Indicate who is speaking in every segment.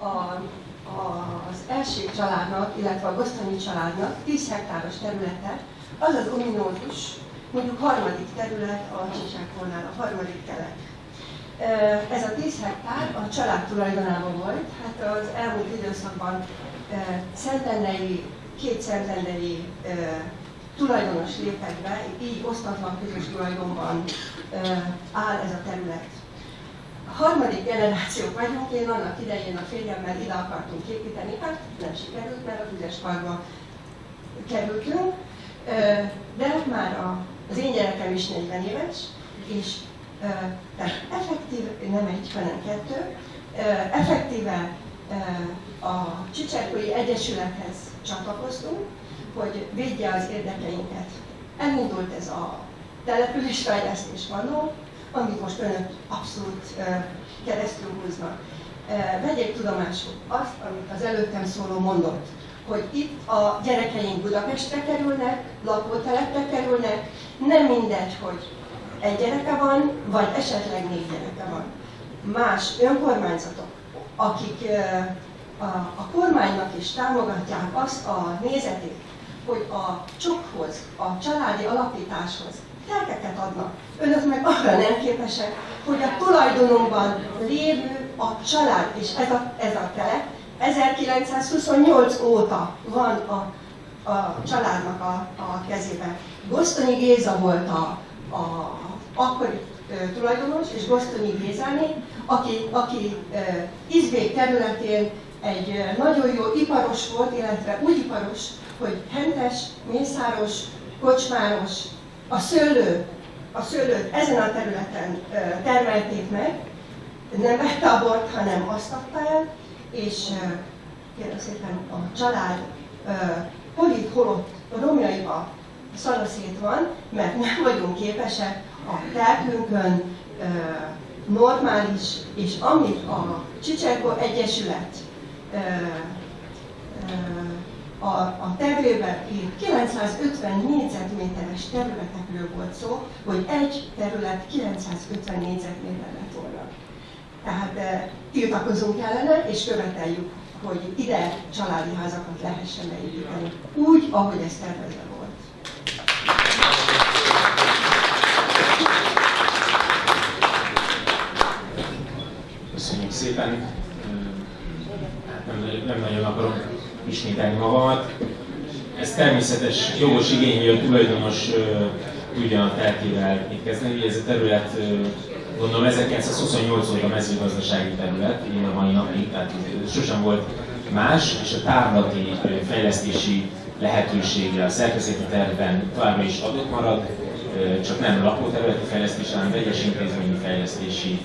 Speaker 1: a, a, az első családnak, illetve a Gosztonyi családnak 10 hektáros területe, az az ominózus, mondjuk harmadik terület a Csicsákornál, a harmadik telek. Ez a 10 hektár a család tulajdonában volt, hát az elmúlt időszakban szentendei, két szentendei tulajdonos lépett be, így osztatlan közös tulajdonban áll ez a terület. Harmadik generáció vagyunk, én annak idején a férjemmel ide akartunk építeni, hát nem sikerült, mert a tüzes parkba kerültünk, de már az én gyerekem is 40 éves, és tehát effektív, nem egy, hanem kettő, effektíve a Csicserkói Egyesülethez csatlakoztunk, hogy védje az érdekeinket. Elindult ez a településfejlesztés vanó, amit most önök abszolút keresztül húznak. Vegyék tudomásul azt, amit az előttem szóló mondott, hogy itt a gyerekeink Budapestre kerülnek, lakótelepre kerülnek, nem mindegy, hogy egy gyereke van, vagy esetleg négy gyereke van. Más önkormányzatok, akik a, kormánynak is támogatják azt a nézetét, hogy a csokhoz, a családi alapításhoz telkeket adnak. Önök meg arra nem hogy a tulajdonunkban lévő a család, és ez a, ez a telek 1928 óta van a, a családnak a, a kezében. Gosztonyi Géza volt a, a akkori tulajdonos, és Gosztonyi Gézáné, aki, aki Izbék területén egy nagyon jó iparos volt, illetve úgy iparos, hogy hentes, mészáros, kocsmáros, a szőlő, a szőlőt ezen a területen termelték meg, nem vette a bort, hanem azt adta el, és kérem szépen a család polit holott romjaiba szanaszét van, mert nem vagyunk képesek a telkünkön normális, és amit a Csicserko Egyesület a, a tervében írt 950 négyzetméteres területekről volt szó, hogy egy terület 950 négyzetméter lett volna. Tehát e, tiltakozunk ellene, és követeljük, hogy ide családi házakat lehessen beépíteni, úgy, ahogy ez tervezve volt.
Speaker 2: Köszönjük szépen! Hát nem, nem nagyon akarok ismételni magamat. Ez természetes jogos igény, hogy a tulajdonos tudja a telkével mit kezdeni. Ez a terület, gondolom 1928 óta mezőgazdasági terület, én a mai napig, tehát sosem volt más, és a tárlati fejlesztési lehetősége a szerkezeti tervben továbbra is adott marad, csak nem lakóterületi fejlesztés, hanem vegyes intézményi fejlesztési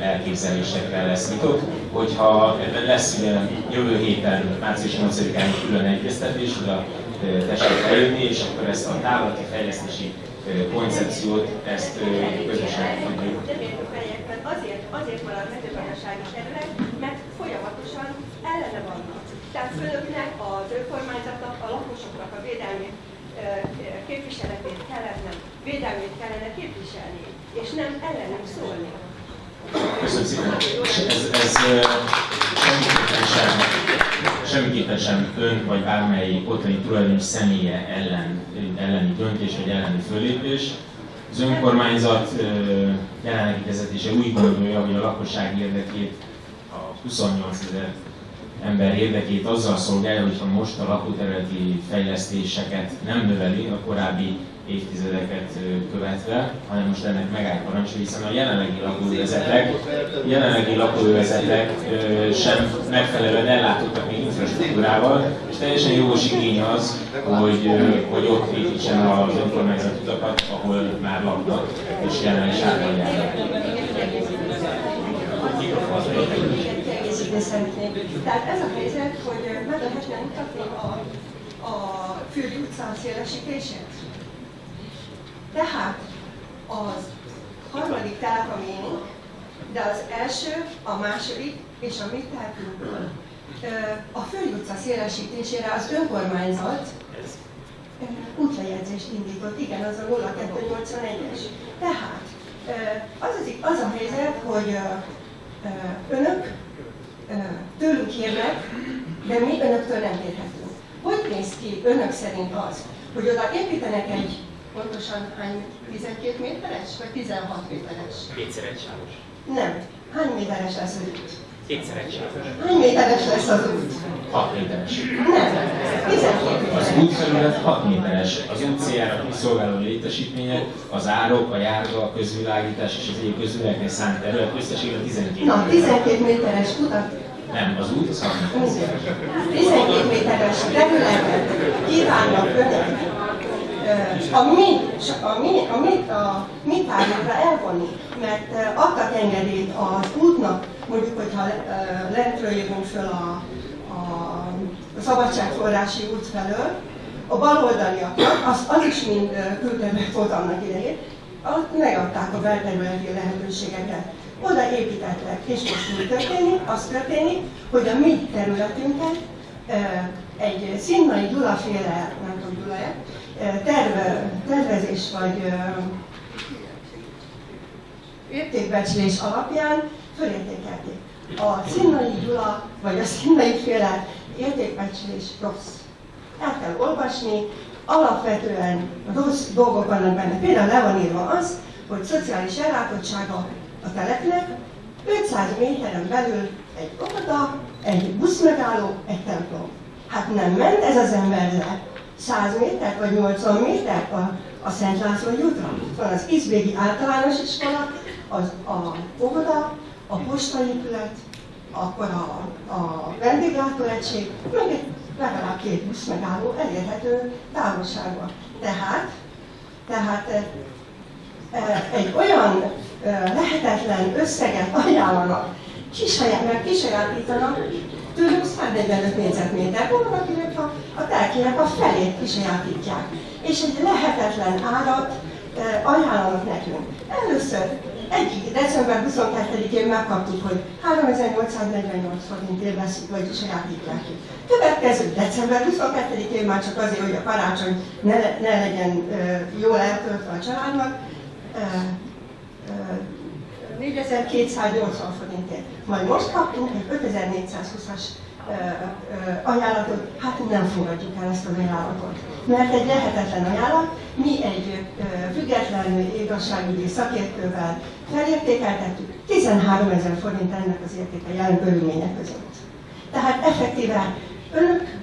Speaker 2: elképzelésekkel lesz nyitott. Hogyha ebben lesz jövő héten, március 8-án külön egyeztetés, oda tessék eljönni, és akkor ezt a távlati fejlesztési koncepciót, ezt közösen
Speaker 1: tudjuk. Azért, azért marad mezőgazdasági terület, mert folyamatosan ellene vannak. Tehát fölöknek, az önkormányzatnak, a lakosoknak a védelmét képviseletét kellene, védelmét kellene képviselni, és nem ellenük szólni.
Speaker 2: Köszönöm szépen. Ez, ez semmiképpen sem, semmiképpen sem ön vagy bármely otthoni tulajdonos személye ellen, elleni döntés vagy elleni fölépés. Az önkormányzat jelenlegi vezetése úgy gondolja, hogy a lakosság érdekét, a 28 ezer ember érdekét azzal szolgálja, hogyha most a lakóterületi fejlesztéseket nem növeli a korábbi évtizedeket követve, hanem most ennek megállt parancsa, hiszen a jelenlegi lakóövezetek, jelenlegi lakóövezetek sem megfelelően ellátottak még infrastruktúrával, és teljesen jogos igény az, hogy, hogy ott építsen az önkormányzat utakat, ahol már laknak, és jelen is átadják.
Speaker 1: Tehát ez a helyzet, hogy meg lehetne mutatni a, a Fürdi utca szélesítését? Tehát az harmadik telep a miénk, de az első, a második és a mi telkünkből. A Fői utca szélesítésére az önkormányzat útlejegyzést indított, igen, az a 0281-es. Tehát az, az, az a helyzet, hogy önök tőlünk kérnek, de mi önöktől nem kérhetünk. Hogy néz ki önök szerint az, hogy oda építenek egy pontosan hány 12 méteres, vagy 16 méteres?
Speaker 3: Kétszer egy sávos.
Speaker 1: Nem. Hány méteres lesz az út?
Speaker 3: Kétszer egy sávos.
Speaker 1: Hány méteres lesz az út?
Speaker 2: 6 méteres.
Speaker 1: Nem. 12
Speaker 2: Az
Speaker 1: méteres.
Speaker 2: útfelület 6 méteres. Az út céljára kiszolgáló létesítmények, az árok, a járda, a közvilágítás és az egyéb közvilágítás szánt terület összességében 12
Speaker 1: Na,
Speaker 2: méteres.
Speaker 1: 12 méteres utat
Speaker 2: Nem, az út az 6 méteres.
Speaker 1: 12 méteres területet kívánnak önök ö, a mi, a mi, a mi, a mi tárgyakra elvonni, mert adtak engedélyt az útnak, mondjuk, hogyha lentről jövünk föl a, a, szabadságforrási út felől, a baloldaliaknak, az, az is mind külterület volt annak idején, ott megadták a belterületi lehetőségeket. Oda építettek, és most mi történik? Az történik, hogy a mi területünket egy Szinnai Gyulaféle, nem tudom Gyula terve, tervezés vagy értékbecslés alapján fölértékelték. A Szinnai Gyula vagy a Szinnai féle értékbecslés rossz. El kell olvasni, alapvetően rossz dolgok vannak benne. Például le van írva az, hogy szociális ellátottsága a telepnek 500 méteren belül egy óvoda, egy buszmegálló, egy templom. Hát nem ment ez az ember le 100 métert vagy 80 métert a, a Szent László útra. Van az Izbégi általános iskola, az a óvoda, a postaépület, akkor a, a vendéglátóegység, meg egy legalább két busz megálló elérhető távolságban. Tehát, tehát eh, eh, egy olyan eh, lehetetlen összeget ajánlanak, kisaját, kisajátítanak, tőlük 145 négyzetméter, van, akinek a, a telkének a felét kisajátítják. És egy lehetetlen árat e, ajánlanak nekünk. Először egyik december 22-én megkaptuk, hogy 3848 forintért veszik, vagy sajátítják ki. Következő december 22-én már csak azért, hogy a karácsony ne, ne legyen e, jól eltöltve a családnak, e, e, 4280 forintért. Majd most kaptunk egy 5420-as ajánlatot, hát nem fogadjuk el ezt az ajánlatot. Mert egy lehetetlen ajánlat, mi egy független igazságügyi szakértővel felértékeltettük, 13 ezer forint ennek az értéke jelen körülmények között. Tehát effektíve önök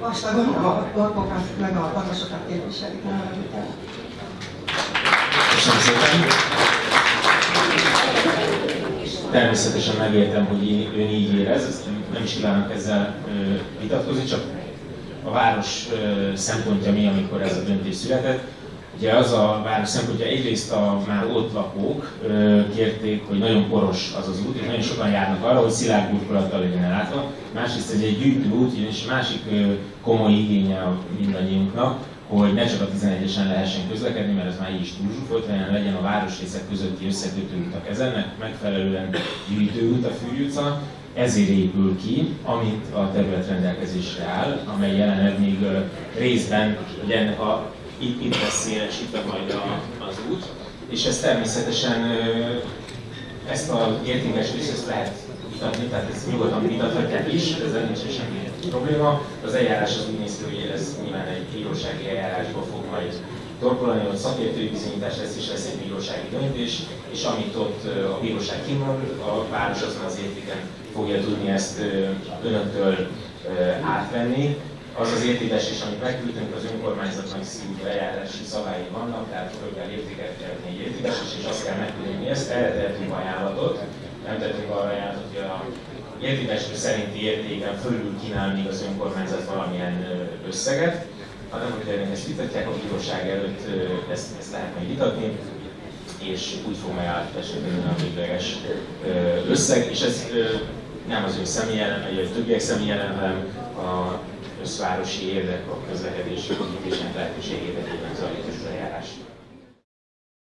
Speaker 1: vastagon a dolgokat, meg a magasokat képviselik,
Speaker 2: Köszönöm szépen. Természetesen megértem, hogy í- ön így érez, nem- is kívánok ezzel vitatkozni, csak a város szempontja mi, amikor ez a döntés született. Ugye az a város szempontja, egyrészt a már ott lakók kérték, hogy nagyon poros az az út, és nagyon sokan járnak arra, hogy szilárd burkolattal legyen ellátva. Másrészt ez egy gyűjtőút, és másik komoly igénye mindannyiunknak, hogy ne csak a 11-esen lehessen közlekedni, mert ez már így is túlzsúfolt, hanem legyen a városrészek közötti összekötő utak. Ez ennek megfelelően gyűjtőút a Fűrű utca, ezért épül ki, amint a terület rendelkezésre áll, amely jelenleg még részben, ugye ennek a, itt, itt lesz szélesítve majd a, az út, és ez természetesen ezt az értékes részt lehet vitatni, tehát ezt nyugodtan vitathatják is, ezzel nincs semmi probléma. Az eljárás az úgy néz ki, hogy ez nyilván egy bírósági eljárásba fog majd torkolani, ott szakértői bizonyítás lesz, és lesz egy bírósági döntés, és amit ott a bíróság kimond, a város azon az értéken fogja tudni ezt önöktől átvenni. Az az értékesés, amit megküldtünk, az önkormányzatnak szívű eljárási szabályi vannak, tehát föl kell értékelni egy értékesés, és azt kell megküldeni ezt, erre tehetünk ajánlatot, nem tettünk arra ajánlatot, hogy a értékeső szerinti értéken fölül kínál még az önkormányzat valamilyen összeget, hanem hogy önök ezt vitatják a bíróság előtt, ezt, ezt lehet majd vitatni, és úgy fog hogy a végleges összeg, és ez nem az ő személy ellen, vagy a többiek személy ellen, hanem a összvárosi érdek, a közlekedési képviselők lehetőségét egyébként zajlik.